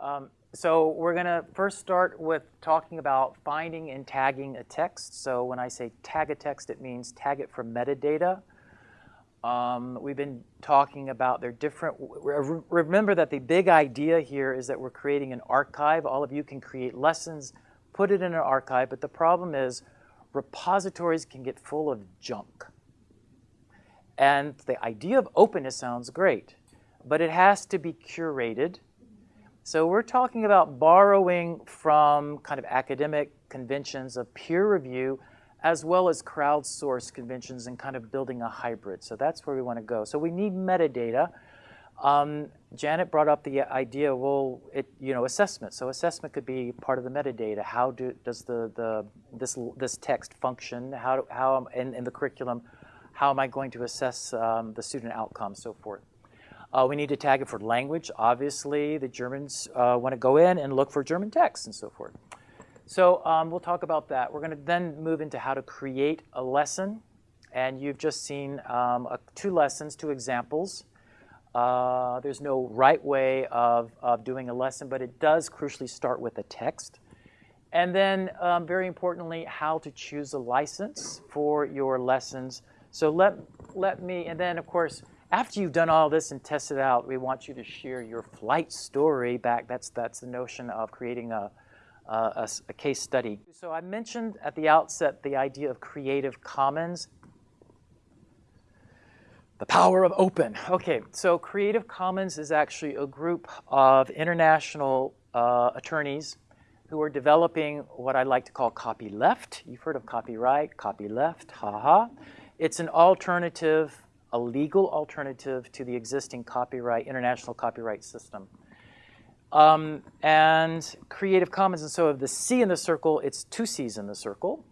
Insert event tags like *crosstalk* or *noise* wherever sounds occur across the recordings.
Um, so we're going to first start with talking about finding and tagging a text. So when I say tag a text, it means tag it for metadata. Um, we've been talking about their different, remember that the big idea here is that we're creating an archive. All of you can create lessons, put it in an archive, but the problem is repositories can get full of junk. And the idea of openness sounds great, but it has to be curated so we're talking about borrowing from kind of academic conventions of peer review as well as crowdsourced conventions and kind of building a hybrid. So that's where we want to go. So we need metadata. Um, Janet brought up the idea, well, it, you know, assessment. So assessment could be part of the metadata. How do, does the, the, this, this text function? How, how in, in the curriculum, how am I going to assess um, the student outcome, so forth. Uh, we need to tag it for language. Obviously, the Germans uh, want to go in and look for German text and so forth. So um, we'll talk about that. We're going to then move into how to create a lesson. And you've just seen um, a, two lessons, two examples. Uh, there's no right way of, of doing a lesson, but it does crucially start with a text. And then, um, very importantly, how to choose a license for your lessons. So let, let me, and then, of course, after you've done all this and tested out, we want you to share your flight story back. That's, that's the notion of creating a, a, a, case study. So I mentioned at the outset the idea of Creative Commons. The power of open. Okay, so Creative Commons is actually a group of international uh, attorneys who are developing what I like to call copyleft. You've heard of copyright, copyleft, haha. It's an alternative a legal alternative to the existing copyright, international copyright system. Um, and Creative Commons, and so of the C in the circle, it's two C's in the circle.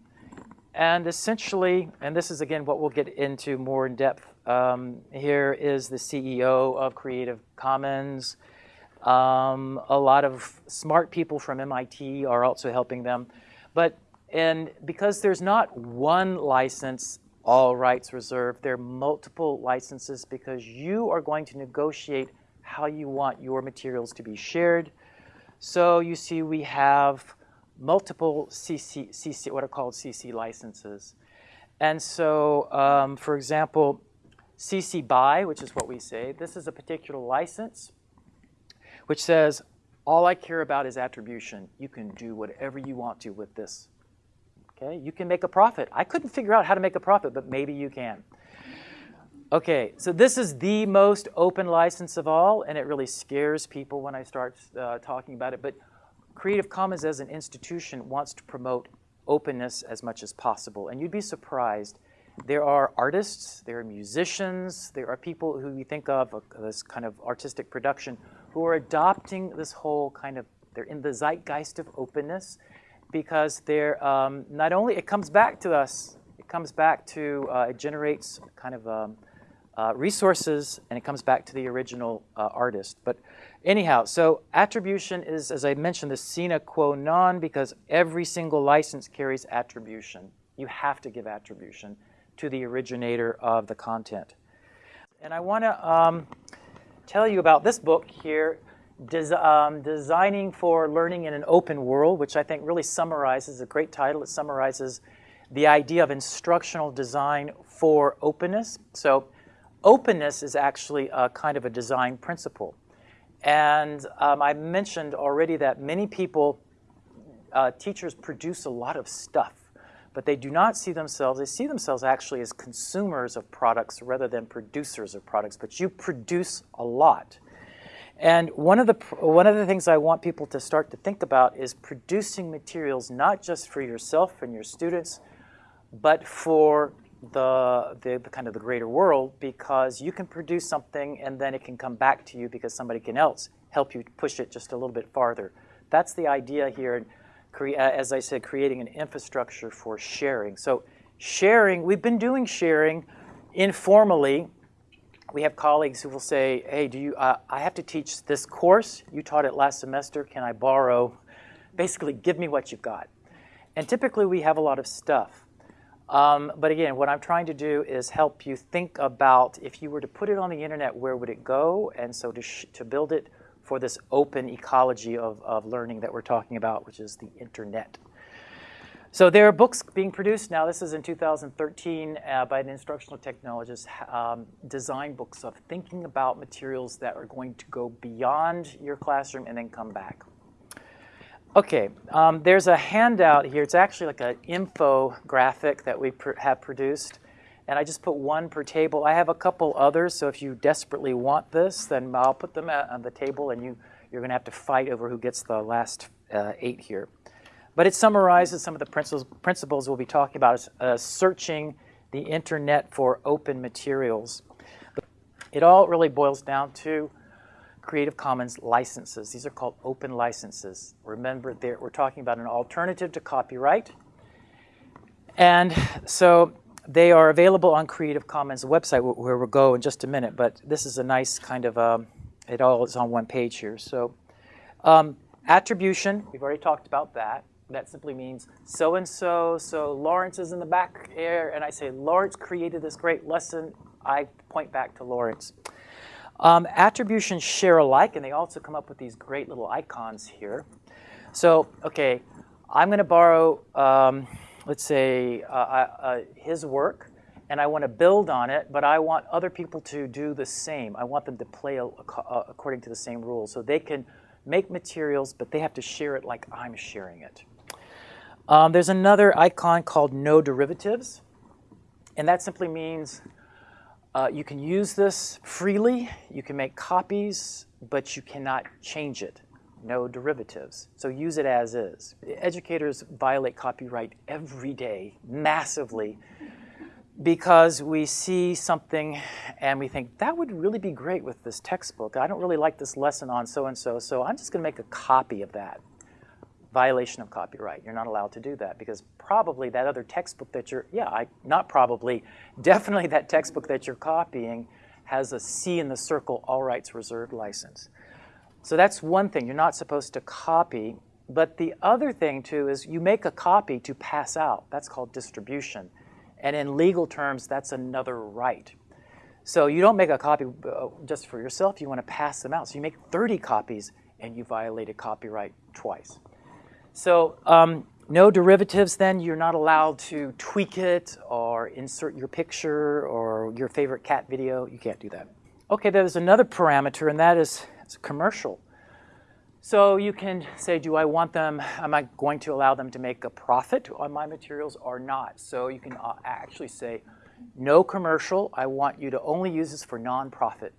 And essentially, and this is again what we'll get into more in depth, um, here is the CEO of Creative Commons. Um, a lot of smart people from MIT are also helping them. But and because there's not one license all rights reserved. There are multiple licenses because you are going to negotiate how you want your materials to be shared. So you see we have multiple CC, CC what are called CC licenses. And so, um, for example, CC BY, which is what we say, this is a particular license which says, all I care about is attribution. You can do whatever you want to with this Okay, you can make a profit. I couldn't figure out how to make a profit, but maybe you can. Okay, so this is the most open license of all, and it really scares people when I start uh, talking about it. But Creative Commons as an institution wants to promote openness as much as possible. And you'd be surprised. There are artists, there are musicians, there are people who you think of uh, this kind of artistic production who are adopting this whole kind of, they're in the zeitgeist of openness because they're um, not only it comes back to us, it comes back to uh, it generates kind of um, uh, resources and it comes back to the original uh, artist. But anyhow, so attribution is, as I mentioned, the sine qua non because every single license carries attribution. You have to give attribution to the originator of the content. And I want to um, tell you about this book here Des, um, designing for learning in an open world, which I think really summarizes a great title. It summarizes the idea of instructional design for openness. So openness is actually a kind of a design principle. And um, I mentioned already that many people, uh, teachers produce a lot of stuff, but they do not see themselves, they see themselves actually as consumers of products rather than producers of products, but you produce a lot. And one of, the, one of the things I want people to start to think about is producing materials not just for yourself and your students, but for the, the, the, kind of the greater world because you can produce something and then it can come back to you because somebody can else help you push it just a little bit farther. That's the idea here, uh, as I said, creating an infrastructure for sharing. So sharing, we've been doing sharing informally we have colleagues who will say, hey, do you, uh, I have to teach this course. You taught it last semester. Can I borrow? Basically, give me what you've got. And typically, we have a lot of stuff. Um, but again, what I'm trying to do is help you think about if you were to put it on the internet, where would it go? And so to, to build it for this open ecology of, of learning that we're talking about, which is the internet. So there are books being produced now. This is in 2013 uh, by an instructional technologist, um, design books of thinking about materials that are going to go beyond your classroom and then come back. Okay, um, there's a handout here. It's actually like an infographic that we pr have produced. And I just put one per table. I have a couple others, so if you desperately want this, then I'll put them on the table and you, you're going to have to fight over who gets the last uh, eight here. But it summarizes some of the principles, principles we'll be talking about, uh, searching the internet for open materials. It all really boils down to Creative Commons licenses. These are called open licenses. Remember, we're talking about an alternative to copyright. And so they are available on Creative Commons website, where we'll go in just a minute. But this is a nice kind of, um, it all is on one page here. So um, attribution, we've already talked about that. That simply means so-and-so, so Lawrence is in the back here, and I say, Lawrence created this great lesson. I point back to Lawrence. Um, attributions share alike, and they also come up with these great little icons here. So, okay, I'm going to borrow, um, let's say, uh, uh, his work, and I want to build on it, but I want other people to do the same. I want them to play according to the same rules. So they can make materials, but they have to share it like I'm sharing it. Um, there's another icon called no derivatives, and that simply means uh, you can use this freely, you can make copies, but you cannot change it. No derivatives. So use it as is. Educators violate copyright every day, massively, because we see something and we think, that would really be great with this textbook. I don't really like this lesson on so-and-so, so I'm just going to make a copy of that violation of copyright. You're not allowed to do that because probably that other textbook that you're, yeah, I, not probably, *laughs* definitely that textbook that you're copying has a C in the circle, all rights reserved license. So that's one thing, you're not supposed to copy. But the other thing too is you make a copy to pass out. That's called distribution. And in legal terms, that's another right. So you don't make a copy uh, just for yourself, you want to pass them out. So you make 30 copies and you violated copyright twice. So um, no derivatives then, you're not allowed to tweak it or insert your picture or your favorite cat video. You can't do that. Okay, there's another parameter and that is commercial. So you can say, do I want them, am I going to allow them to make a profit on my materials or not? So you can uh, actually say, no commercial, I want you to only use this for nonprofit,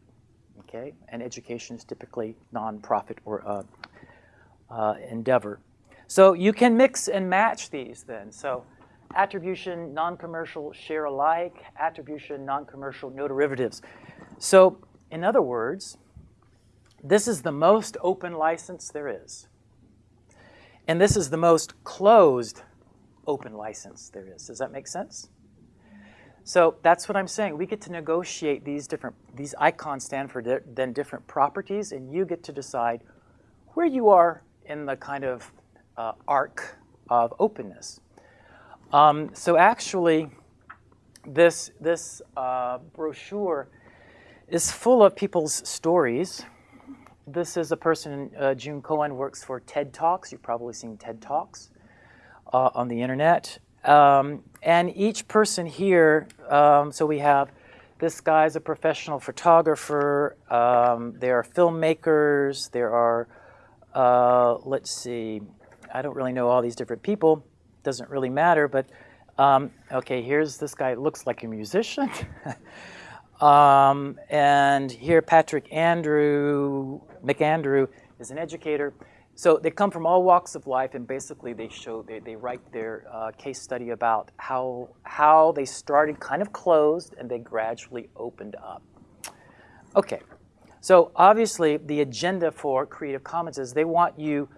okay? And education is typically nonprofit or uh, uh, endeavor. So you can mix and match these then. So attribution, non-commercial, share alike, attribution, non-commercial, no derivatives. So in other words, this is the most open license there is. And this is the most closed open license there is. Does that make sense? So that's what I'm saying. We get to negotiate these different, these icons stand for di then different properties, and you get to decide where you are in the kind of uh, arc of openness. Um, so actually, this, this uh, brochure is full of people's stories. This is a person, uh, June Cohen, works for TED Talks. You've probably seen TED Talks uh, on the internet. Um, and each person here, um, so we have this guy's a professional photographer. Um, there are filmmakers. There are, uh, let's see, I don't really know all these different people. Doesn't really matter, but um, okay, here's this guy looks like a musician. *laughs* um, and here Patrick Andrew, McAndrew is an educator. So they come from all walks of life and basically they show, they, they write their uh, case study about how, how they started kind of closed and they gradually opened up. Okay, so obviously the agenda for Creative Commons is they want you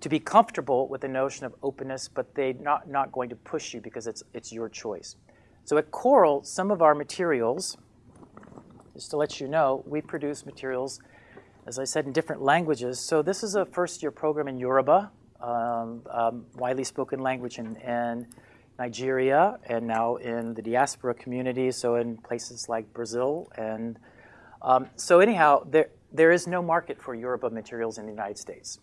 to be comfortable with the notion of openness, but they're not, not going to push you because it's, it's your choice. So at COERLL, some of our materials, just to let you know, we produce materials, as I said, in different languages. So this is a first-year program in Yoruba, um, um, widely spoken language in, in Nigeria, and now in the diaspora community, so in places like Brazil. And um, so anyhow, there, there is no market for Yoruba materials in the United States.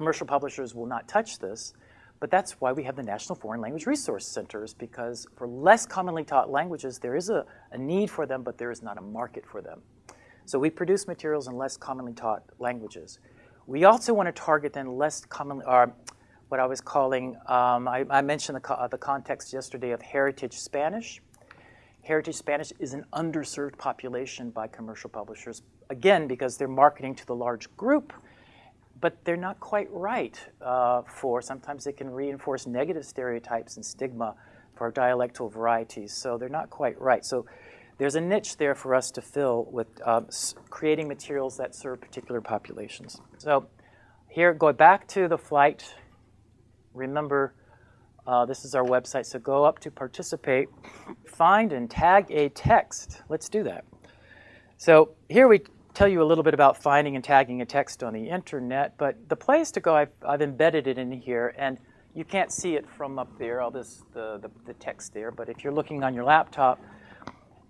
Commercial publishers will not touch this, but that's why we have the National Foreign Language Resource Centers, because for less commonly taught languages, there is a, a need for them, but there is not a market for them. So we produce materials in less commonly taught languages. We also want to target then less commonly, or what I was calling, um, I, I, mentioned the, co the context yesterday of heritage Spanish. Heritage Spanish is an underserved population by commercial publishers, again, because they're marketing to the large group, but they're not quite right uh, for, sometimes they can reinforce negative stereotypes and stigma for dialectal varieties, so they're not quite right. So there's a niche there for us to fill with uh, creating materials that serve particular populations. So here, go back to the flight. Remember, uh, this is our website, so go up to participate, find and tag a text. Let's do that. So here we tell you a little bit about finding and tagging a text on the internet, but the place to go, I've, I've embedded it in here, and you can't see it from up there, all this, the, the, the text there, but if you're looking on your laptop,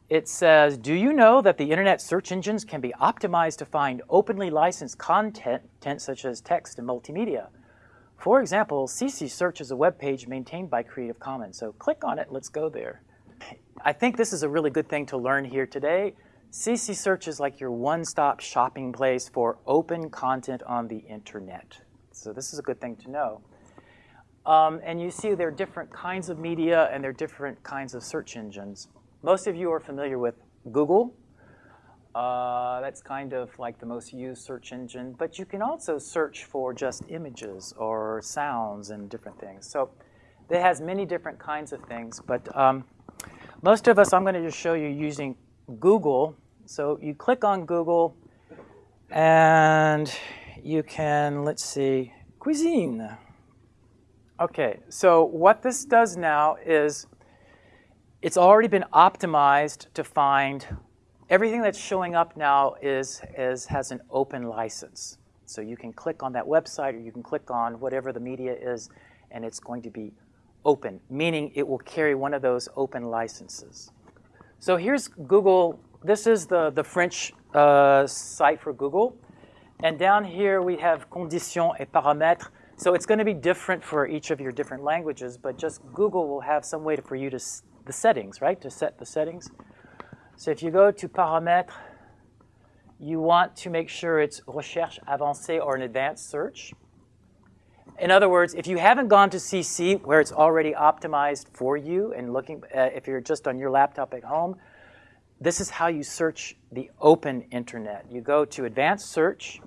it says, do you know that the internet search engines can be optimized to find openly licensed content such as text and multimedia? For example, CC Search is a web page maintained by Creative Commons. So click on it, let's go there. I think this is a really good thing to learn here today. CC Search is like your one-stop shopping place for open content on the internet. So this is a good thing to know. Um, and you see there are different kinds of media and there are different kinds of search engines. Most of you are familiar with Google. Uh, that's kind of like the most used search engine. But you can also search for just images or sounds and different things. So it has many different kinds of things. But um, most of us, I'm going to just show you using Google. So you click on Google, and you can, let's see, cuisine. Okay, so what this does now is it's already been optimized to find everything that's showing up now is, is has an open license. So you can click on that website or you can click on whatever the media is and it's going to be open, meaning it will carry one of those open licenses. So here's Google. This is the, the French uh, site for Google. And down here we have conditions et paramètres. So it's going to be different for each of your different languages, but just Google will have some way to, for you to the settings, right, to set the settings. So if you go to paramètres, you want to make sure it's recherche avancée or an advanced search. In other words, if you haven't gone to CC where it's already optimized for you and looking, uh, if you're just on your laptop at home, this is how you search the open internet. You go to advanced search,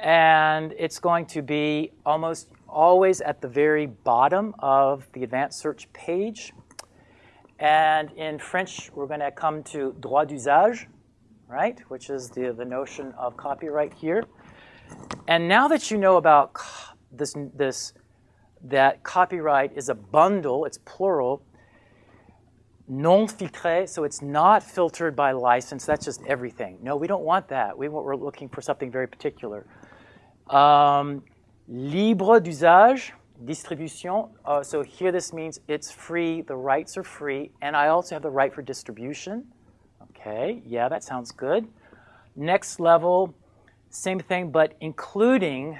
and it's going to be almost always at the very bottom of the advanced search page. And in French, we're going to come to droit d'usage, right, which is the, the notion of copyright here. And now that you know about this, this, that copyright is a bundle, it's plural, non filtré, so it's not filtered by license, that's just everything. No, we don't want that. We, we're looking for something very particular. Um, libre d'usage, distribution. Uh, so here this means it's free, the rights are free, and I also have the right for distribution. Okay, yeah, that sounds good. Next level, same thing, but including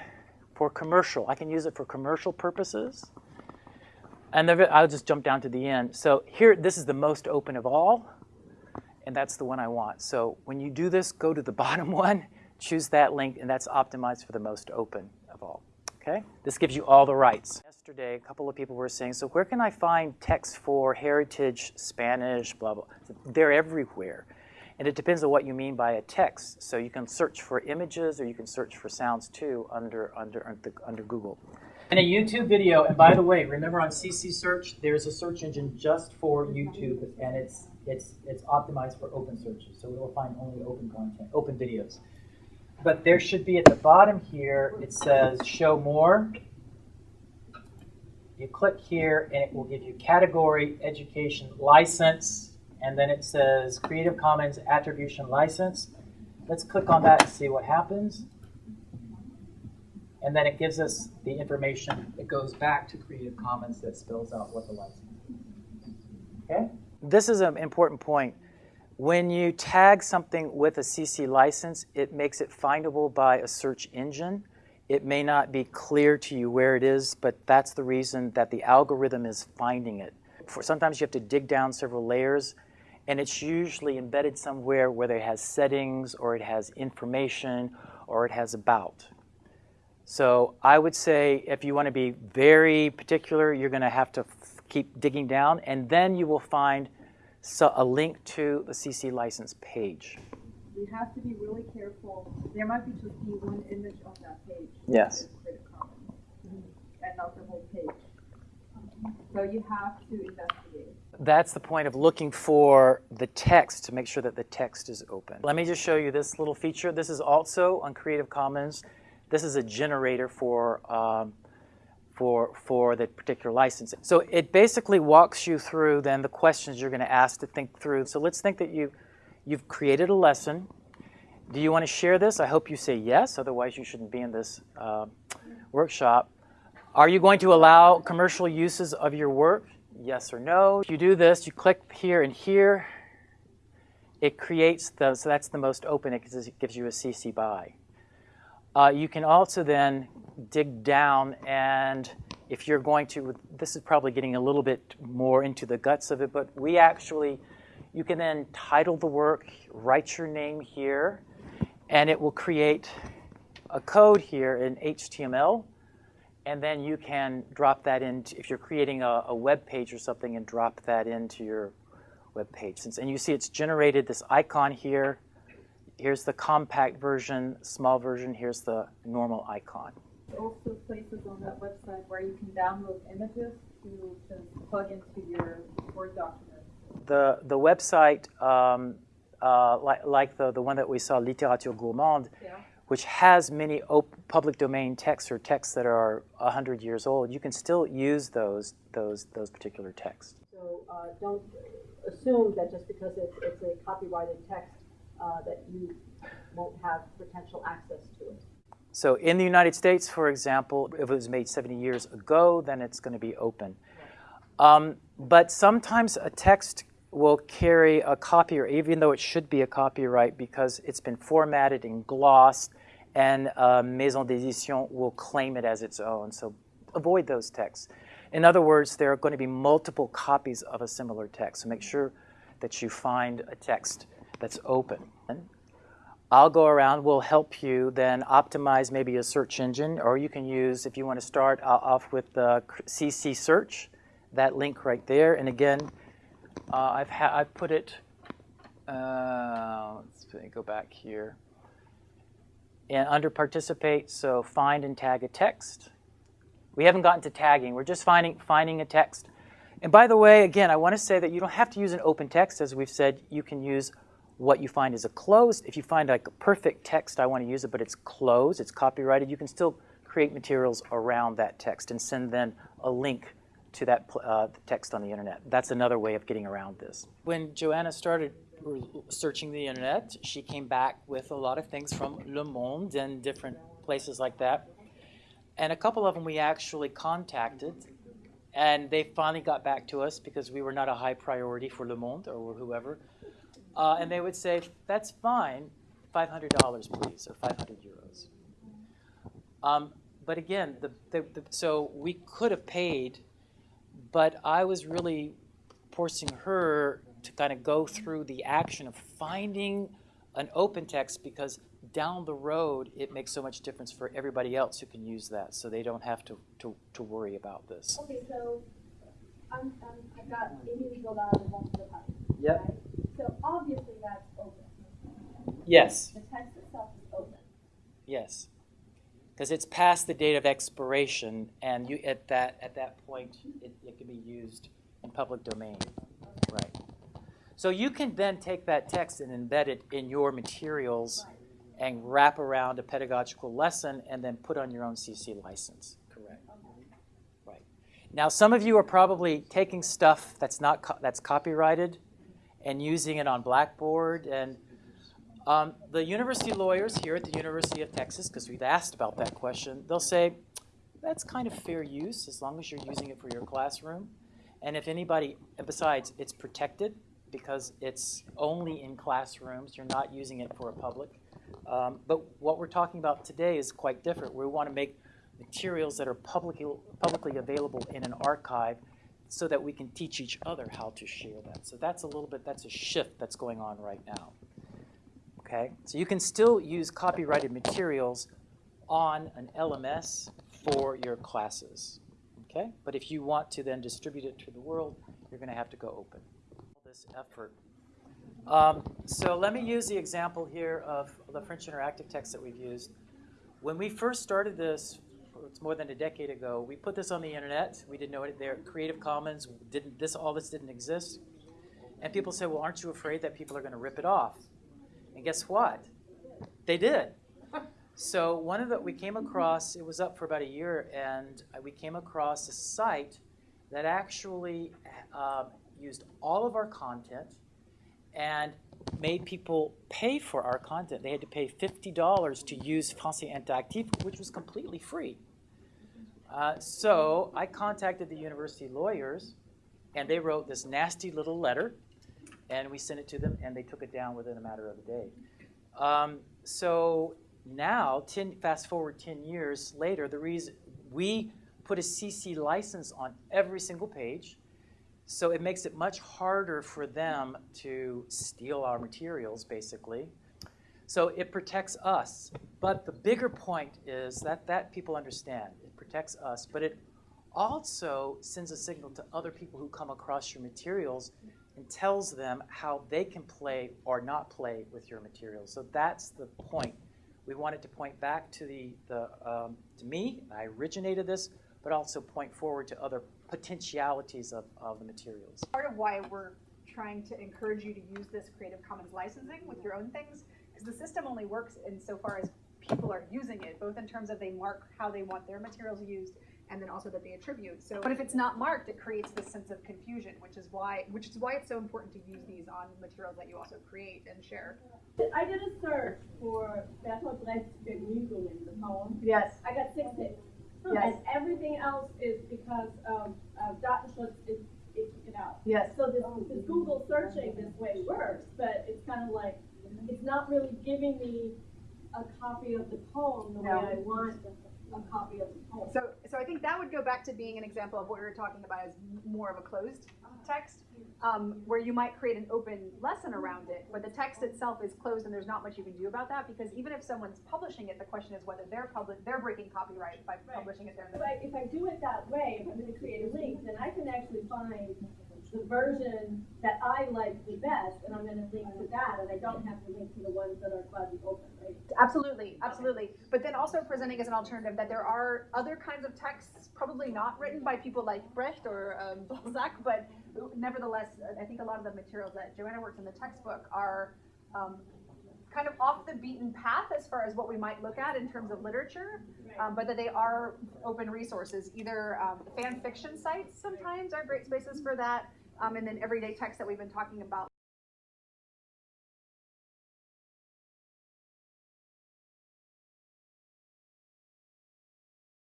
for commercial. I can use it for commercial purposes. And I'll just jump down to the end. So here, this is the most open of all, and that's the one I want. So when you do this, go to the *laughs* bottom one, choose that link, and that's optimized for the most open of all. Okay? This gives you all the rights. Yesterday, a couple of people were saying, so where can I find text for heritage, Spanish, blah, blah. They're everywhere. And it depends on what you mean by a text. So you can search for images or you can search for sounds too under, under, under, Google. And a YouTube video, and by the way, remember on CC Search, there's a search engine just for YouTube, and it's, it's, it's optimized for open searches. So it will find only open content, open videos. But there should be at the bottom here, it says show more. You click here and it will give you category, education, license, and then it says Creative Commons Attribution License. Let's click on that and see what happens. And then it gives us the information that goes back to Creative Commons that spells out what the license is. Okay? This is an important point When you tag something with a CC license, it makes it findable by a search engine. It may not be clear to you where it is, but that's the reason that the algorithm is finding it. For, sometimes you have to dig down several layers, and it's usually embedded somewhere where it has settings, or it has information, or it has about. So I would say if you want to be very particular, you're going to have to keep digging down, and then you will find so a link to the CC license page. You have to be really careful. There might be just be one image on that page. Yes. And not the whole page. So you have to investigate. That's the point of looking for the text to make sure that the text is open. Let me just show you this little feature. This is also on Creative Commons. This is a generator for um, for, for the particular license. So it basically walks you through then the questions you're going to ask to think through. So let's think that you, you've created a lesson. Do you want to share this? I hope you say yes, otherwise you shouldn't be in this uh, workshop. Are you going to allow commercial uses of your work? Yes or no. If you do this, you click here and here. It creates the, so that's the most open, it gives you a CC BY. Uh, you can also then dig down and if you're going to, this is probably getting a little bit more into the guts of it, but we actually, you can then title the work, write your name here, and it will create a code here in HTML, and then you can drop that in, if you're creating a, a web page or something, and drop that into your web page. And you see it's generated this icon here, Here's the compact version, small version. Here's the normal icon. Also places on that website where you can download images to, to plug into your Word document. The, the website, um, uh, like, like the, the one that we saw, Littérature Gourmande, yeah. Which has many public domain texts or texts that are 100 years old, you can still use those, those, those particular texts. So uh, don't assume that just because it's, it's a copyrighted text uh, that you won't have potential access to it. So in the United States, for example, if it was made 70 years ago, then it's going to be open. Um, but sometimes a text will carry a copy, or even though it should be a copyright, because it's been formatted and glossed, and uh, Maison d'édition will claim it as its own. So avoid those texts. In other words, there are going to be multiple copies of a similar text. So make sure that you find a text that's open. I'll go around, we'll help you then optimize maybe a search engine, or you can use, if you want to start off with the CC search, that link right there. And again, uh, I've, I've put it, uh, let's go back here. And under participate, so find and tag a text. We haven't gotten to tagging, we're just finding, finding a text. And by the way, again, I want to say that you don't have to use an open text, as we've said, you can use what you find is a closed. If you find like a perfect text, I want to use it, but it's closed, it's copyrighted, you can still create materials around that text and send then a link to that uh, text on the internet. That's another way of getting around this. When Joanna started searching the internet, she came back with a lot of things from Le Monde and different places like that. And a couple of them we actually contacted, and they finally got back to us because we were not a high priority for Le Monde or whoever. Uh, and they would say, that's fine, $500 please, or 500 euros. Um, but again, the, the, the, so we could have paid, but I was really forcing her to kind of go through the action of finding an open text because down the road it makes so much difference for everybody else who can use that so they don't have to, to, to worry about this. Okay, so I'm, I'm, I've got Émile Zola and Yep. Right? So obviously that's open. Yes. The text itself is open. Yes. Because it's past the date of expiration, and you at that at that point it, it can be used in public domain. Right. So you can then take that text and embed it in your materials and wrap around a pedagogical lesson and then put on your own CC license. Correct. Right. Now some of you are probably taking stuff that's not co that's copyrighted and using it on Blackboard. And um, the university lawyers here at the University of Texas, because we've asked about that question, they'll say, that's kind of fair use as long as you're using it for your classroom. And if anybody, besides, it's protected. because it's only in classrooms. You're not using it for a public. Um, but what we're talking about today is quite different. We want to make materials that are publicly, publicly available in an archive so that we can teach each other how to share that. So that's a little bit, that's a shift that's going on right now. Okay, so you can still use copyrighted materials on an LMS for your classes. Okay, but if you want to then distribute it to the world, you're going to have to go open. All This effort. Um, so let me use the example here of the French interactive text that we've used. When we first started this, it's more than a decade ago, we put this on the internet. We didn't know it there. Creative Commons didn't. This all this didn't exist. And people said, "Well, aren't you afraid that people are going to rip it off?" And guess what? They did. So one of the we came across it was up for about a year, and we came across a site that actually um, used all of our content and made people pay for our content. They had to pay fifty dollars to use Français Interactif, which was completely free. Uh, so I contacted the university lawyers, and they wrote this nasty little letter, and we sent it to them, and they took it down within a matter of a day. Um, so now, 10, fast forward 10 years later, the reason we put a CC license on every single page, so it makes it much harder for them to steal our materials, basically. So it protects us. But the bigger point is that that people understand. It protects us, but it also sends a signal to other people who come across your materials and tells them how they can play or not play with your materials. So that's the point. We wanted to point back to the, the um, to me, I originated this, but also point forward to other potentialities of, of the materials. part of why we're trying to encourage you to use this Creative Commons licensing with your own things, because the system only works insofar as people are using it, both in terms of they mark how they want their materials used, and then also that they attribute. So, but if it's not marked, it creates this sense of confusion, which is why, which is why it's so important to use these on materials that you also create and share. I did a search for Bertolt Brecht's Vergnügungen, the poem. Yes. I got six hits. Yes. And everything else is because of, of Datenschutz, it, it took it out. Yes. So this, this Google searching this way works, but it's kind of like, it's not really giving me a copy of the poem the way I want a copy of the poem. So, so I think that would go back to being an example of what we were talking about as more of a closed text, um, where you might create an open lesson around it, but the text itself is closed and there's not much you can do about that because even if someone's publishing it, the question is whether they're public, they're breaking copyright by Right. publishing it there. If I, if I do it that way, if I'm gonna create a link, then I can actually find the version that I like the best, and I'm gonna link to that, and I don't have to link to the ones that are quasi open? Absolutely, absolutely. But then also presenting as an alternative that there are other kinds of texts, probably not written by people like Brecht or um, *laughs* Balzac, but nevertheless, I think a lot of the materials that Joanna works in the textbook are um, kind of off the beaten path as far as what we might look at in terms of literature, um, but that they are open resources. Either um, fan fiction sites sometimes are great spaces for that, um, and then everyday texts that we've been talking about.